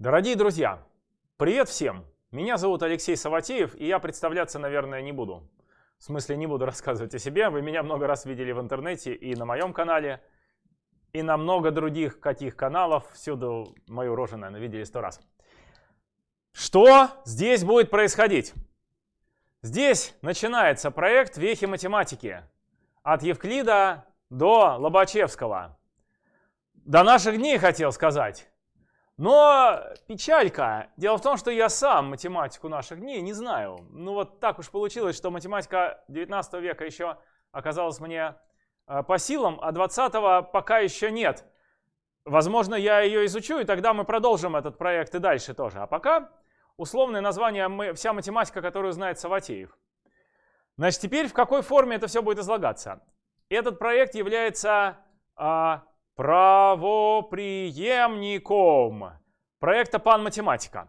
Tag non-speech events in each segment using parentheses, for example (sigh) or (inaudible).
Дорогие друзья, привет всем! Меня зовут Алексей Саватеев, и я представляться, наверное, не буду. В смысле, не буду (laughs) рассказывать о себе. Вы меня много раз видели в интернете и на моем канале, и на много других каких каналов. Всюду мою рожу, наверное, видели сто раз. Что здесь будет происходить? Здесь начинается проект «Вехи математики» от Евклида до Лобачевского. До наших дней хотел сказать. Но печалька. Дело в том, что я сам математику наших дней не знаю. Ну вот так уж получилось, что математика 19 века еще оказалась мне э, по силам, а 20 пока еще нет. Возможно, я ее изучу, и тогда мы продолжим этот проект и дальше тоже. А пока условное название «Вся математика, которую знает Саватеев». Значит, теперь в какой форме это все будет излагаться? Этот проект является а, правоприемником проекта Пан-математика.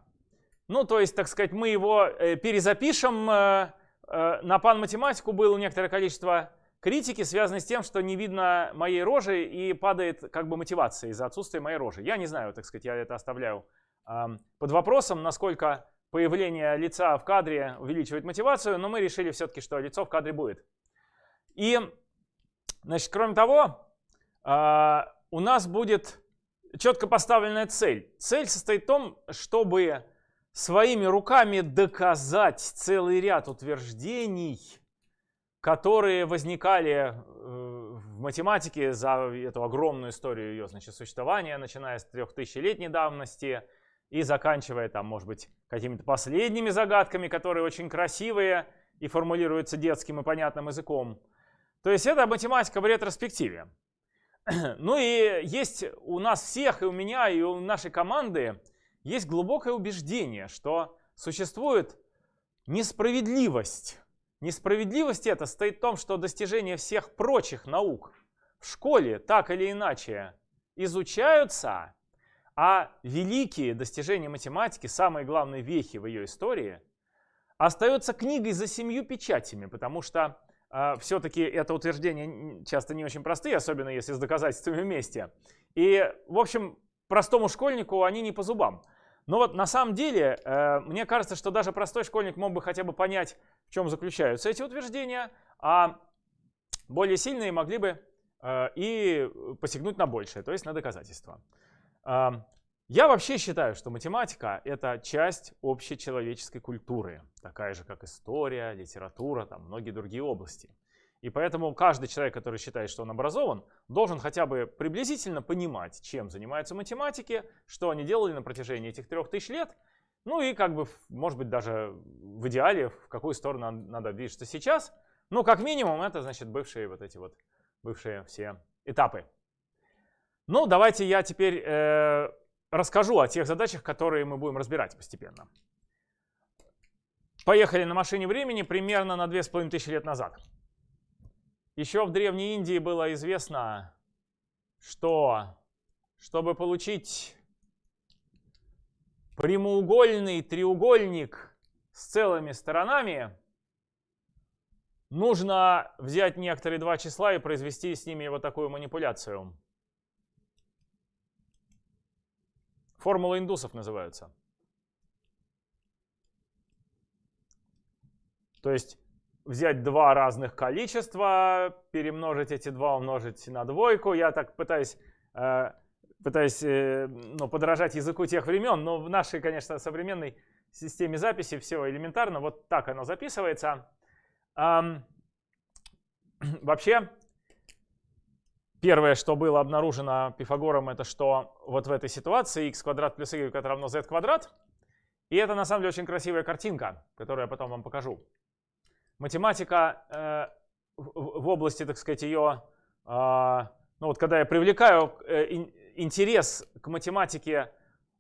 Ну, то есть, так сказать, мы его э, перезапишем. Э, э, на Пан-математику было некоторое количество критики, связанной с тем, что не видно моей рожи и падает как бы мотивация из-за отсутствия моей рожи. Я не знаю, так сказать, я это оставляю под вопросом, насколько появление лица в кадре увеличивает мотивацию, но мы решили все-таки, что лицо в кадре будет. И, значит, кроме того, у нас будет четко поставленная цель. Цель состоит в том, чтобы своими руками доказать целый ряд утверждений, которые возникали э, в математике за эту огромную историю ее значит, существования, начиная с трехтысячелетней давности и заканчивая там, может быть, какими-то последними загадками, которые очень красивые и формулируются детским и понятным языком. То есть это математика в ретроспективе. (clears throat) Ну и есть у нас всех, и у меня, и у нашей команды, есть глубокое убеждение, что существует несправедливость. Несправедливость это стоит в том, что достижения всех прочих наук в школе так или иначе изучаются, а великие достижения математики, самые главные вехи в ее истории, остаются книгой за семью печатями, потому что все-таки это утверждение часто не очень простые, особенно если с доказательствами вместе. И, в общем, простому школьнику они не по зубам. Но вот на самом деле, э, мне кажется, что даже простой школьник мог бы хотя бы понять, в чем заключаются эти утверждения, а более сильные могли бы э, и посягнуть на большее, то есть на доказательства. Я вообще считаю, что математика — это часть общечеловеческой культуры, такая же, как история, литература, там многие другие области. И поэтому каждый человек, который считает, что он образован, должен хотя бы приблизительно понимать, чем занимаются математики, что они делали на протяжении этих трех тысяч лет, ну и как бы, может быть, даже в идеале, в какую сторону надо движется сейчас. Ну, как минимум, это, значит, бывшие вот эти вот, бывшие все этапы. Ну, давайте я теперь э, расскажу о тех задачах, которые мы будем разбирать постепенно. Поехали на машине времени примерно на 2500 лет назад. Еще в Древней Индии было известно, что чтобы получить прямоугольный треугольник с целыми сторонами, нужно взять некоторые два числа и произвести с ними вот такую манипуляцию. Формула индусов называются. То есть взять два разных количества, перемножить эти два, умножить на двойку. Я так пытаюсь, э, пытаюсь э, ну, подражать языку тех времен, но в нашей, конечно, современной системе записи все элементарно. Вот так оно записывается. (clears throat) Вообще, Первое, что было обнаружено Пифагором, это что вот в этой ситуации x квадрат плюс y равно z квадрат. И это на самом деле очень красивая картинка, которую я потом вам покажу. Математика э, в, в области, так сказать, ее, э, ну вот когда я привлекаю э, ин, интерес к математике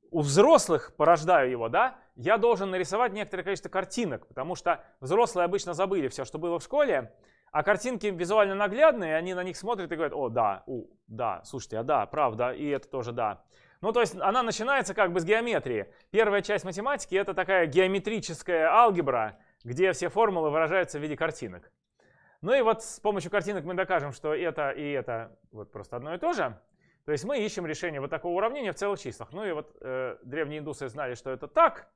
у взрослых, порождаю его, да, я должен нарисовать некоторое количество картинок, потому что взрослые обычно забыли все, что было в школе, а картинки визуально наглядные, они на них смотрят и говорят, о, да, у, да, слушайте, а да, правда, и это тоже да. Ну, то есть она начинается как бы с геометрии. Первая часть математики — это такая геометрическая алгебра, где все формулы выражаются в виде картинок. Ну и вот с помощью картинок мы докажем, что это и это вот просто одно и то же. То есть мы ищем решение вот такого уравнения в целых числах. Ну и вот э, древние индусы знали, что это так,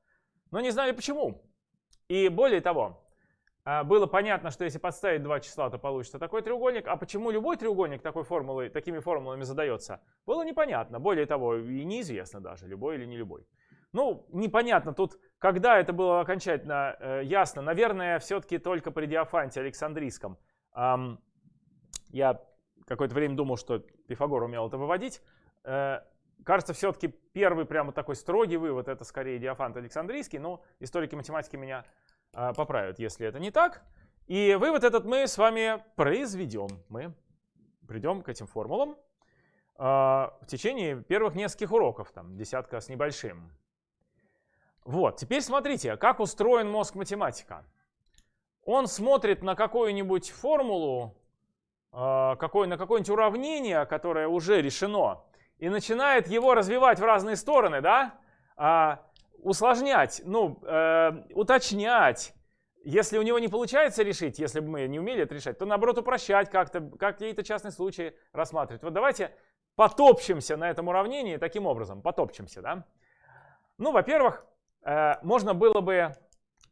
но не знали почему. И более того, было понятно, что если подставить два числа, то получится такой треугольник. А почему любой треугольник такой формулой, такими формулами задается, было непонятно. Более того, и неизвестно даже, любой или не любой. Ну, непонятно тут, когда это было окончательно э, ясно. Наверное, все-таки только при Диофанте Александрийском. Эм, я какое-то время думал, что Пифагор умел это выводить. Э, кажется, все-таки первый прямо такой строгий вывод это скорее Диофант Александрийский, но историки математики меня поправят, если это не так. И вывод этот мы с вами произведем. Мы придем к этим формулам э, в течение первых нескольких уроков, там десятка с небольшим. Вот, теперь смотрите, как устроен мозг математика. Он смотрит на какую-нибудь формулу, а, какое, на какое-нибудь уравнение, которое уже решено, и начинает его развивать в разные стороны, да? Усложнять, ну, э, уточнять. Если у него не получается решить, если бы мы не умели это решать, то наоборот упрощать как-то, какие-то частные случаи рассматривать. Вот давайте потопчемся на этом уравнении таким образом, потопчемся, да? Ну, во-первых, Э, можно было бы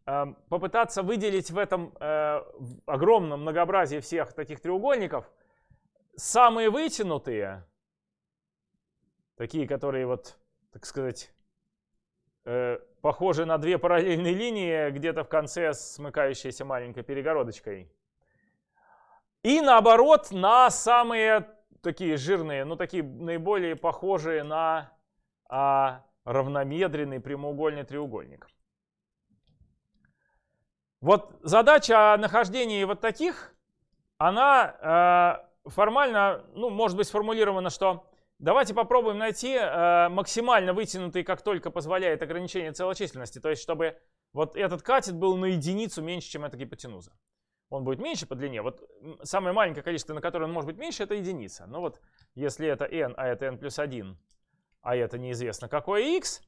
э, попытаться выделить в этом э, огромном многообразии всех таких треугольников самые вытянутые, такие, которые вот, так сказать, похожи на две параллельные линии, где-то в конце смыкающиеся маленькой перегородочкой. И наоборот, на самые такие жирные, ну такие наиболее похожие на а, равномедренный прямоугольный треугольник. Вот задача о нахождении вот таких, она э, формально, ну, может быть сформулирована, что давайте попробуем найти э, максимально вытянутый, как только позволяет ограничение целочисленности, то есть чтобы вот этот катет был на единицу меньше, чем эта гипотенуза. Он будет меньше по длине. Вот самое маленькое количество, на которое он может быть меньше, это единица. Но вот если это n, а это n плюс 1, а это неизвестно какое x,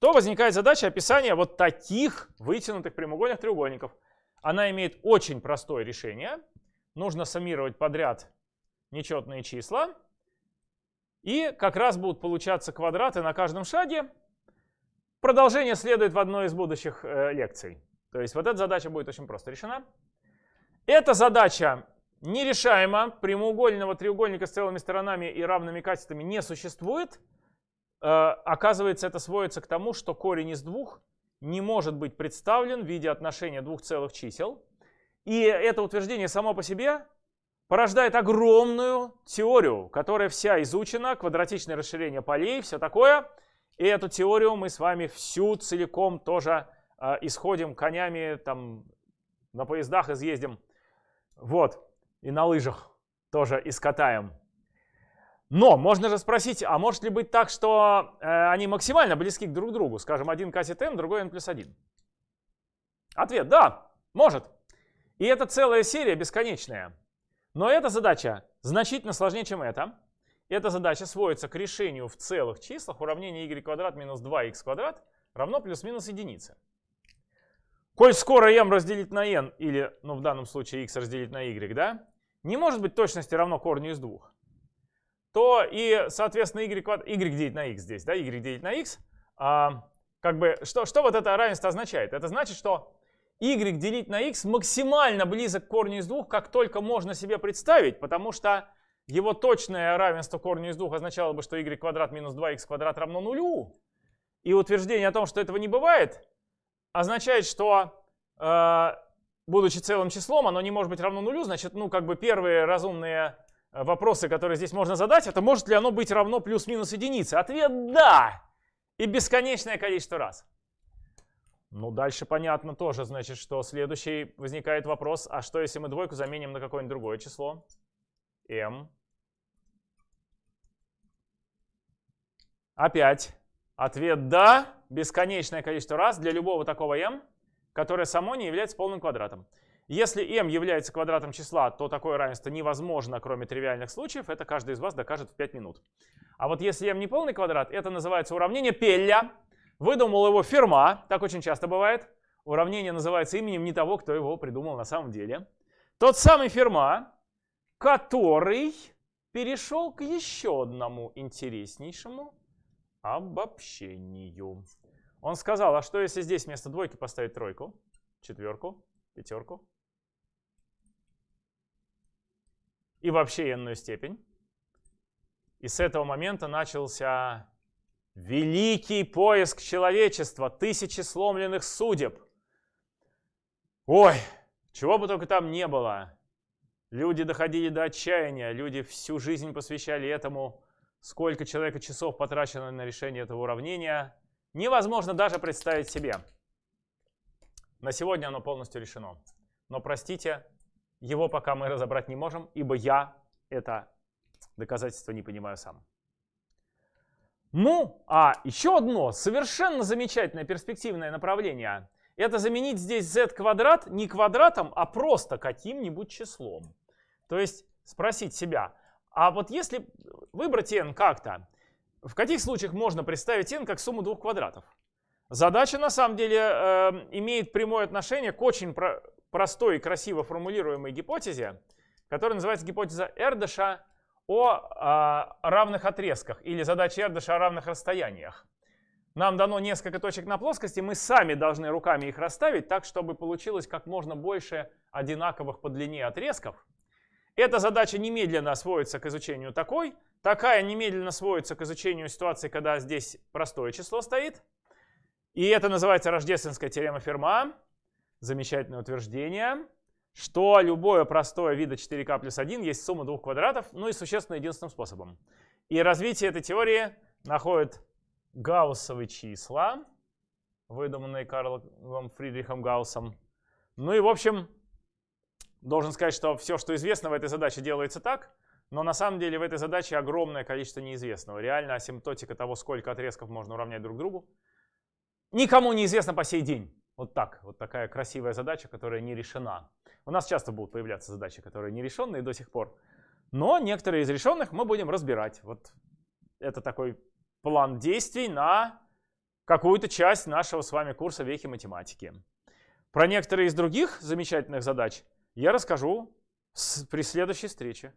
то возникает задача описания вот таких вытянутых прямоугольных треугольников. Она имеет очень простое решение. Нужно суммировать подряд нечетные числа. И как раз будут получаться квадраты на каждом шаге. Продолжение следует в одной из будущих э, лекций. То есть вот эта задача будет очень просто решена. Эта задача нерешаема. Прямоугольного треугольника с целыми сторонами и равными катетами не существует. Э, оказывается, это сводится к тому, что корень из двух не может быть представлен в виде отношения двух целых чисел. И это утверждение само по себе порождает огромную теорию, которая вся изучена, квадратичное расширение полей, все такое. И эту теорию мы с вами всю целиком тоже э, исходим конями, там на поездах изъездим. Вот, и на лыжах тоже искатаем. Но можно же спросить, а может ли быть так, что э, они максимально близки друг к другу? Скажем, один катет n, другой n плюс 1. Ответ – да, может. И это целая серия бесконечная. Но эта задача значительно сложнее, чем эта. Эта задача сводится к решению в целых числах уравнения y квадрат минус 2x квадрат равно плюс-минус единице. Коль скоро m разделить на n, или, ну в данном случае x разделить на y, да, не может быть точности равно корню из двух то и, соответственно, y, квадрат, y делить на x здесь, да, y делить на x, а, как бы, что, что вот это равенство означает? Это значит, что y делить на x максимально близок к корню из двух, как только можно себе представить, потому что его точное равенство корню из двух означало бы, что y квадрат минус 2x квадрат равно нулю. И утверждение о том, что этого не бывает, означает, что, э, будучи целым числом, оно не может быть равно нулю, значит, ну, как бы первые разумные Э, вопросы, которые здесь можно задать, это может ли оно быть равно плюс-минус единице? Ответ «да» и бесконечное количество раз. Ну, дальше понятно тоже, значит, что следующий возникает вопрос, а что если мы двойку заменим на какое-нибудь другое число? m. Опять ответ «да», бесконечное количество раз для любого такого m, которое само не является полным квадратом. Если m является квадратом числа, то такое равенство невозможно, кроме тривиальных случаев. Это каждый из вас докажет в 5 минут. А вот если m не полный квадрат, это называется уравнение Пелля. Выдумал его Ферма, так очень часто бывает. Уравнение называется именем не того, кто его придумал на самом деле. Тот самый Ферма, который перешел к еще одному интереснейшему обобщению. Он сказал, а что если здесь вместо двойки поставить тройку, четверку, пятерку и вообще n степень? И с этого момента начался великий поиск человечества, тысячи сломленных судеб. Ой, чего бы только там не было. Люди доходили до отчаяния, люди всю жизнь посвящали этому. Сколько человека часов потрачено на решение этого уравнения, невозможно даже представить себе. На сегодня оно полностью решено. Но простите, его пока мы разобрать не можем, ибо я это доказательство не понимаю сам. Ну, а еще одно совершенно замечательное перспективное направление – это заменить здесь z квадрат не квадратом, а просто каким-нибудь числом. То есть спросить себя, а вот если выбрать n как-то, в каких случаях можно представить n как сумму двух квадратов? Задача на самом деле э, имеет прямое отношение к очень про простой и красиво формулируемой гипотезе, которая называется гипотеза Эрдыша о э, равных отрезках или задача Эрдыша о равных расстояниях. Нам дано несколько точек на плоскости, мы сами должны руками их расставить так, чтобы получилось как можно больше одинаковых по длине отрезков. Эта задача немедленно сводится к изучению такой. Такая немедленно сводится к изучению ситуации, когда здесь простое число стоит. И это называется рождественская теорема Ферма. Замечательное утверждение, что любое простое вида 4k плюс 1 есть сумма двух квадратов, ну и существенно единственным способом. И развитие этой теории находит гауссовые числа, выдуманные Карлом Фридрихом Гауссом. Ну и в общем, Должен сказать, что все, что известно в этой задаче, делается так, но на самом деле в этой задаче огромное количество неизвестного. Реально асимптотика того, сколько отрезков можно уравнять друг другу, никому не известно по сей день. Вот так, вот такая красивая задача, которая не решена. У нас часто будут появляться задачи, которые не решенные до сих пор. Но некоторые из решенных мы будем разбирать. Вот это такой план действий на какую-то часть нашего с вами курса «Вехи математики». Про некоторые из других замечательных задач я расскажу при следующей встрече.